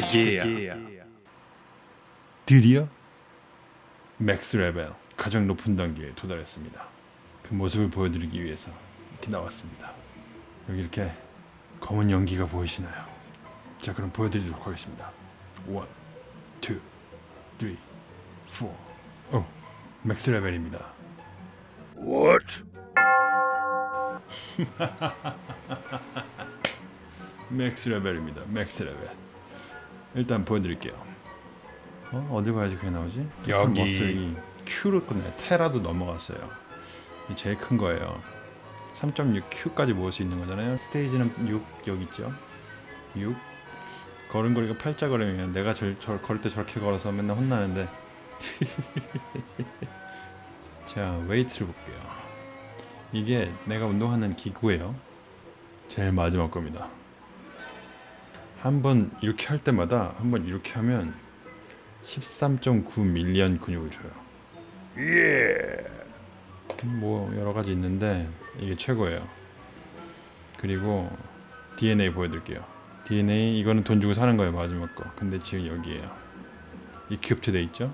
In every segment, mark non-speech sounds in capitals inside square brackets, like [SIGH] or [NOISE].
그게야. 드디어 max 레벨 가장 높은 단계에 도달했습니다. 그 모습을 보여드리기 위해서 이렇게 나왔습니다. 여기 이렇게 검은 연기가 보이시나요? 자 그럼 보여드리도록 하겠습니다. 1, 2, 3, 4 오, max 레벨입니다. What? [LAUGHS] max 레벨입니다. max 레벨. 일단 보여드릴게요. 어? 어디 봐야지 그게 나오지? 여기. 머슬이 Q를 끝내 테라도 넘어갔어요. 이 제일 큰 거예요. 3.6Q까지 모을 수 있는 거잖아요. 스테이지는 6 여기 있죠. 6 걸음걸이가 팔자 걸음이면 내가 저, 저 걸을 때 저렇게 걸어서 맨날 혼나는데 [LAUGHS] 자 웨이트를 볼게요. 이게 내가 운동하는 기구예요. 제일 마지막 겁니다. 한번 이렇게 할 때마다 한번 이렇게 하면 13.9 밀리언 근육을 줘요. Yeah. 뭐 여러 가지 있는데 이게 최고예요. 그리고 DNA 보여드릴게요. DNA 이거는 돈 주고 사는 거예요 마지막 거. 근데 지금 여기에요. 이 기업체 돼 있죠?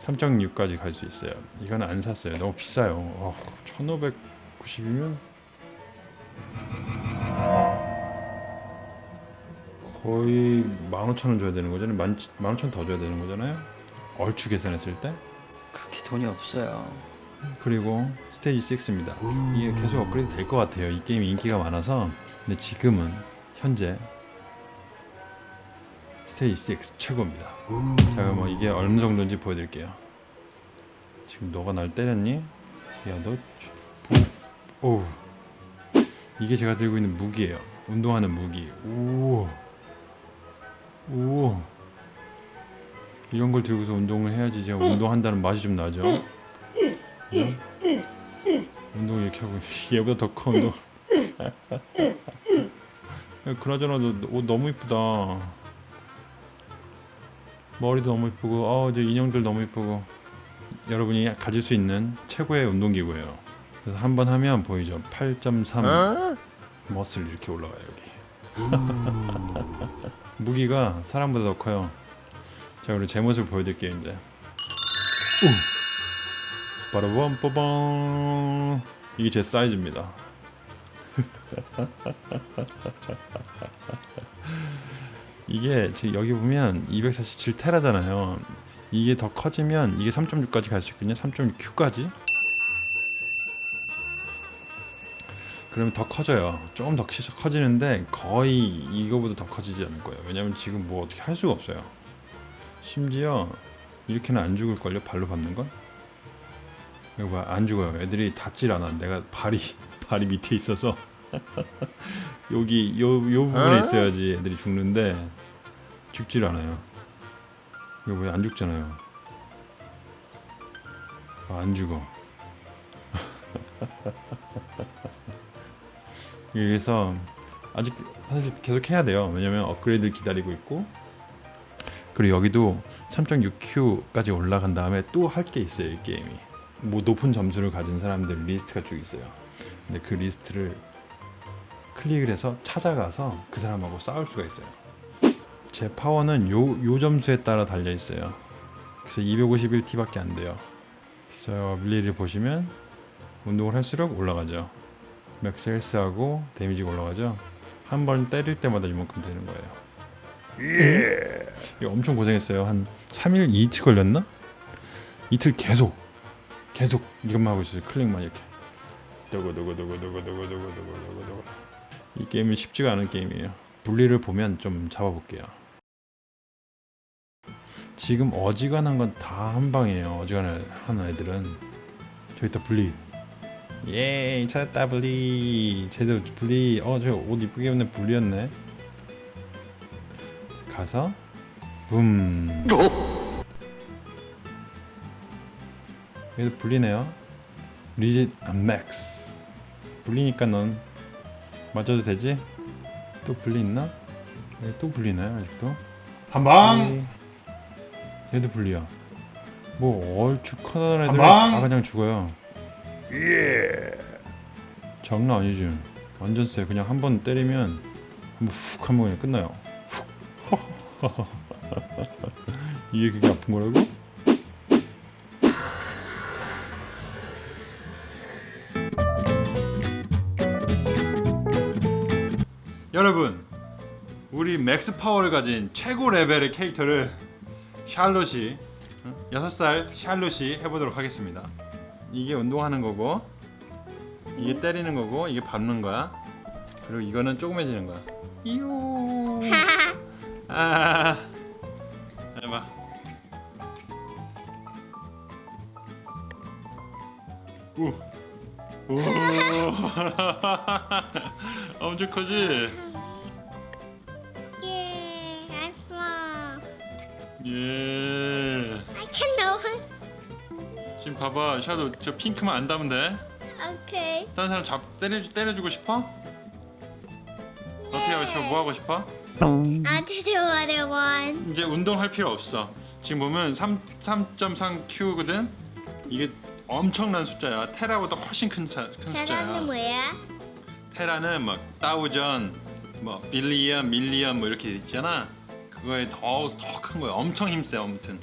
3.6까지 갈 수 있어요. 이거는 안 샀어요. 너무 비싸요. 어, 1,590이면 거의 15,000원 줘야 되는 거잖아요. 15,000원 더 줘야 되는 거잖아요. 얼추 계산했을 때. 그렇게 돈이 없어요. 그리고 스테이지 6입니다. 이게 계속 업그레이드 될 것 같아요. 이 게임이 인기가 많아서. 근데 지금은 현재 스테이지 6 최고입니다. 자, 그럼 뭐 이게 어느 정도인지 보여드릴게요. 지금 너가 날 때렸니? 야, 너. 오. 이게 제가 들고 있는 무기예요. 운동하는 무기. 오. 오. 이런 걸 들고서 운동을 해야지 제가 운동한다는 맛이 좀 나죠. 응? 운동 이렇게 하고 [LAUGHS] 얘보다 더 커 운동. 야, [LAUGHS] 그나저나 너옷 너무 이쁘다. 머리도 너무 이쁘고, 어, 이제 인형들 너무 이쁘고. 여러분이 가질 수 있는 최고의 운동기구예요. 그래서 한 번 하면 보이죠? 8.3 머슬 이렇게 올라와요 여기. 무기가 사람보다 더 커요. 자, 그리고 제 모습 보여드릴게요 이제. 빠라밤 빠밤 이게 제 사이즈입니다. [LAUGHS] 이게 지금 여기 보면 247 테라잖아요. 이게 더 커지면 이게 3.6까지 갈 수 있거든요. 3.6Q까지. 그러면 더 커져요. 조금 더 키- 커지는데 거의 이거보다 더 커지지 않을 거예요. 왜냐면 지금 뭐 어떻게 할 수가 없어요. 심지어 이렇게는 안 죽을걸요? 발로 밟는 건? 이거 봐, 안 죽어요. 애들이 닿질 않아. 내가 발이 [LAUGHS] 발이 밑에 있어서 [LAUGHS] 여기 요, 요 부분에 있어야지 애들이 죽는데 죽질 않아요. 이거 왜 안 죽잖아요. 아, 안 죽어. [LAUGHS] 그래서 아직 사실 계속 해야 돼요. 왜냐면 업그레이드 기다리고 있고 그리고 여기도 3.6Q까지 올라간 다음에 또 할 게 있어요. 이 게임이. 뭐 높은 점수를 가진 사람들 리스트가 쭉 있어요. 근데 그 리스트를 클릭을 해서 찾아가서 그 사람하고 싸울 수가 있어요. 제 파워는 요, 요 점수에 따라 달려 있어요. 그래서 251T밖에 안 돼요. 그래서 어빌리를 보시면 운동을 할수록 올라가죠. max health하고 데미지가 올라가죠. 한 번 때릴 때마다 이만큼 되는 거예요. Yeah. 이거 엄청 고생했어요. 한 3일, 이틀 걸렸나? 이틀 계속 계속 이것만 하고 있어요. 클릭만 이렇게. 두구두구두구두구두구두구두구두구. 이 게임은 쉽지가 않은 게임이에요. 분리를 보면 좀 잡아볼게요. 지금 어지간한 건 다 한 방이에요. 어지간한 애들은 저기 있다 분리. 예, 찾았다 분리. 제대로 분리. 어, 저 옷 이쁘게 입는 분리였네. 가서 붐. 얘도 bully네요. Legit max. Bully니까 넌 맞아도 되지? 또 bully 있나? 얘 또 bully나요 아직도? 한방. 얘도 bully야. 뭐 얼추 커다란 애들. 다 그냥 죽어요. Yeah. 장난 아니지. 완전 세. 그냥 한 번 때리면 한번 훅 하면 그냥 끝나요. 훅. [LAUGHS] 이게 그게 아픈 거라고? 여러분, 우리 max 파워를 가진 최고 레벨의 캐릭터를 샬롯이 응? 6살 샬롯이 해보도록 하겠습니다. 이게 운동하는 거고 이게 때리는 거고 이게 밟는 거야. 그리고 이거는 조그매지는 거야. 이요. [LAUGHS] 아. 해봐. 우. 오. [LAUGHS] 엄청 커지? I'm small. 예. I can know. 지금 봐봐, 샤도 저 핑크만 안 담으면 돼. Okay. 다른 사람 잡 때려 때려주고 싶어? 어떻게 하고 싶어? 뭐 하고 싶어? I did what I want. 이제 운동할 필요 없어. 지금 보면 3 3.3Q거든. 이게 엄청난 숫자야. 테라보다 훨씬 큰, 차, 큰 숫자야. 뭐야? 테라는 막 다우전, 뭐 빌리언, 밀리언 뭐 이렇게 있잖아. 그거에 더 더 큰 거야. 엄청 힘세 아무튼.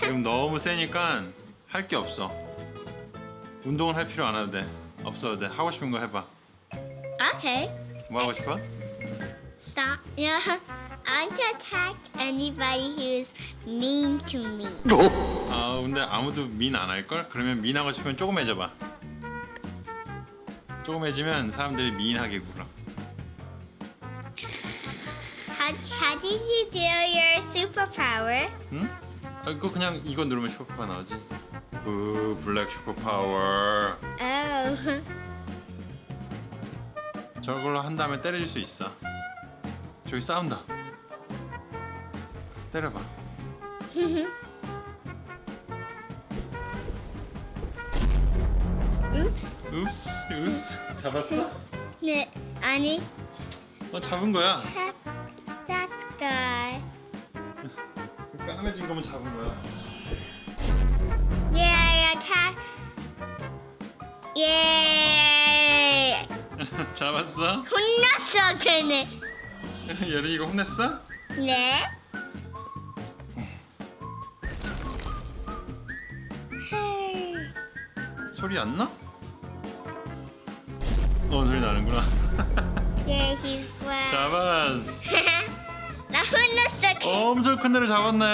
지금 너무 세니까 할 게 없어. 운동을 할 필요 안 해도 돼. 없어도 돼. 하고 싶은 거 해봐. Okay. 뭐 하고 싶어? Stop. Yeah. I want to attack anybody who's mean to me. 아 근데 아무도 민 안 할 걸? 그러면 민 하고 싶으면 조금해져봐. 조금 해지면 사람들이 민하게 굴어. How, how did you do your superpower? 응? 아, 그거 그냥 이거 누르면 superpower 나오지. 우 black superpower. 저걸로 한 다음에 때려줄 수 있어. 저기 싸운다. 때려봐. [LAUGHS] Oops. Oops, oops. 잡았어? 네, 아니, 어 잡은 거야. tap that guy. 까매진 거면 잡은 거야. Yeah, attack. Yeah. 잡았어? 혼났어, 그네. [LAUGHS] 예린이가 혼냈어? 네. 소리 안 나? 어 소리 나는구나. Yeah, [LAUGHS] he's black. 잡았어. [LAUGHS] 나 혼났어, 그. 엄청 큰 애를 잡았네.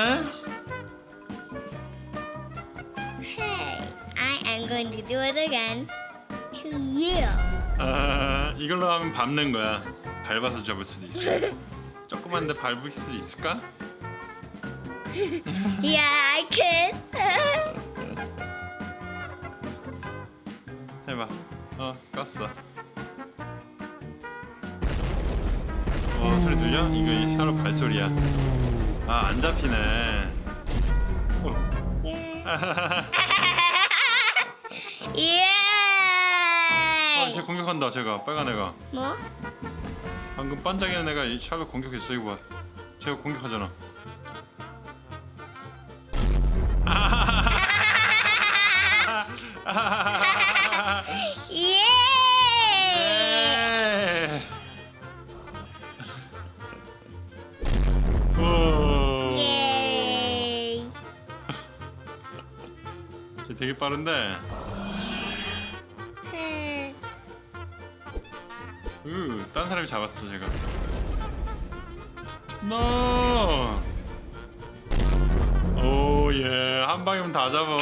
Hey, I am going to do it again to you. 아 이걸로 하면 밟는 거야. 밟아서 잡을 수도 있어. [LAUGHS] 조그만데 밟을 수도 있을까? [LAUGHS] Yeah, I could. [LAUGHS] 해봐. 어 껐어. 어 소리 들려? 이거 샤로 발소리야. 아 안 잡히네. 어. yeah. [LAUGHS] 아, 쟤 yeah. 공격한다. 제가 빨간 애가. 뭐? 방금 반짝이는 애가 이 샤로 공격했어. 이거 봐. 제가 공격하잖아. 되게 빠른데. 으, 딴 사람이 잡았어 제가. 노. 오 예, 한 방이면 다 잡아.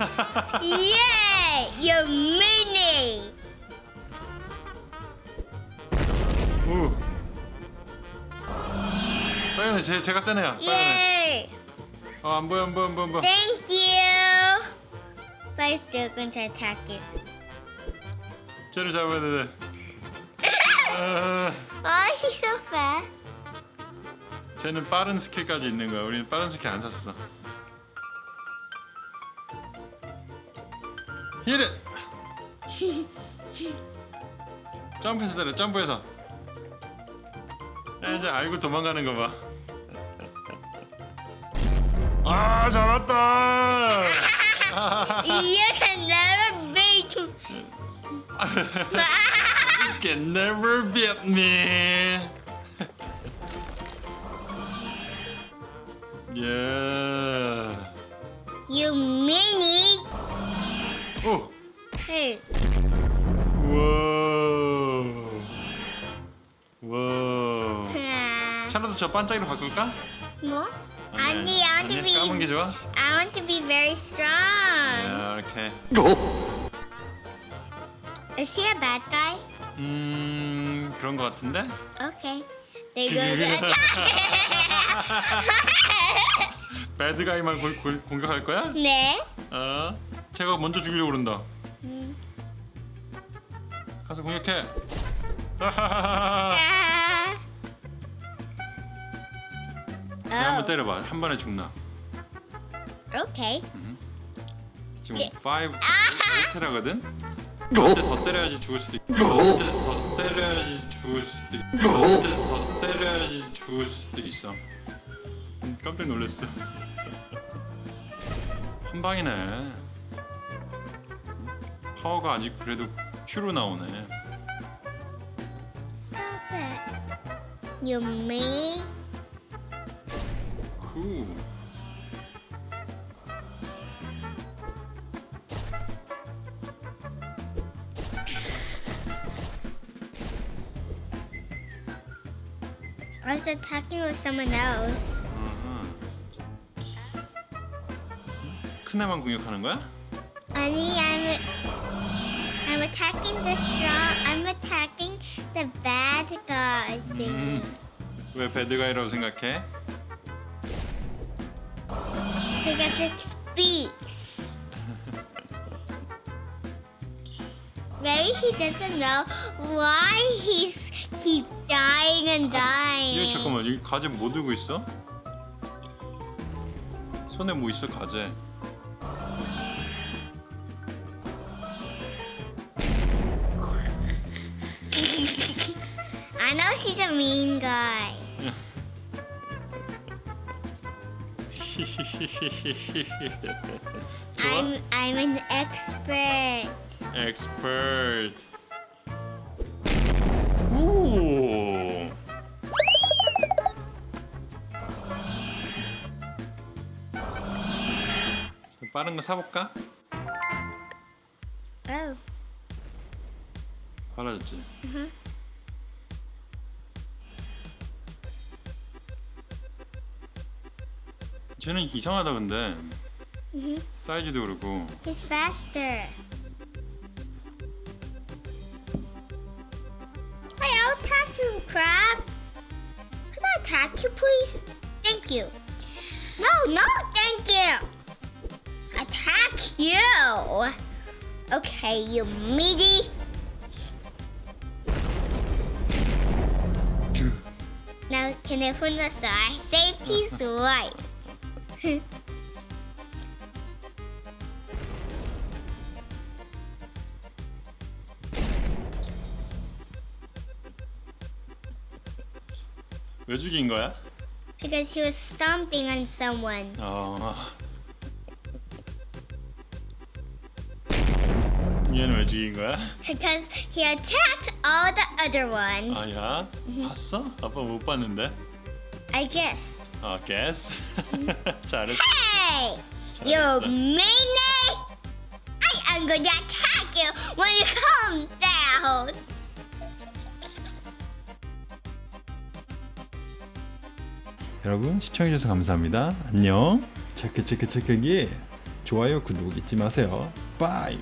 [LAUGHS] yeah, you're mini. 오. 빨간 애, 제 제가 센 애야. 빨간 애. Yay. 어, 안 보여, 안 보여, 안 보여, 안 보여. You. I'm still going to attack you. 쟤를 잡아야 돼. 아, Oh, she's so fast. 쟤는 빠른 스킬까지 있는 거야. 우리는 빠른 스킬 안 샀어. 히레. [LAUGHS] 점프해서 때려. 점프해서. 야, 이제 알고 도망가는 거 봐. [LAUGHS] 아 잡았다. [LAUGHS] you can never beat me. can never beat me. yeah. You mini. 오. Hey. 와. 와. Ah. 샤라도 저 반짝이로 바꿀까? What? 아니, to 아니, 까만 게. 좋아? I want to be very strong. 야, 오케이. Is he a bad guy? 음, 그런 거 같은데? Okay. There goes the attack. 배드 가이만 공, 공, 공격할 거야? 네. 어? 제가 먼저 죽이려고 그런다. 음. 가서 공격해. [LAUGHS] 아. 한번 Oh. 때려봐. 한 번에 죽나? Okay. 지금 예. 5 5테라거든? 어때 더 때려야지 죽을 수도 있고 어때 더 때려야지 죽을 수도 있고 어때 더 때려야지 죽을 수도 있어 음, 깜짝 놀랐어 [LAUGHS] 한 방이네 파워가 아직 그래도 퓨로 나오네 Stop it. You mean? 그 I was attacking with someone else. 음. 큰 애만 공격하는 거야? Annie, I'm I'm attacking the strong. I'm attacking the bad guys. 음. 왜 배드가이라고 생각해? Because it speaks. [LAUGHS] Maybe he doesn't know why he's keep dying and 이거 dying. 잠깐만 여기 가재 뭐 들고 있어? 손에 뭐 있어 가재? I know she's a mean guy. 좋아? I'm I'm an expert. expert. 빠른 거 사볼까? Oh. 빨라졌지. 쟤는 이상하다 근데 Mhm. 사이즈도 그렇고 He's faster. Attack you, crab. Can I you, please? Thank you. No, no, thank you. Attack you. Okay, you meaty. Now, can I put the star? Safety's right. [LAUGHS] 왜 죽인 거야? Because he was stomping on someone. 어. 얘는 왜 죽인 거야? Because he attacked all the other ones. 아야 봤어? 아빠 못 봤는데. I guess. 어, guess. 잘했어. Hey! You 잘했어. meanie! I am going to attack you when you come down. 여러분 시청해주셔서 감사합니다. 안녕. 체크 체크 체크기 좋아요 구독 잊지 마세요. 바이.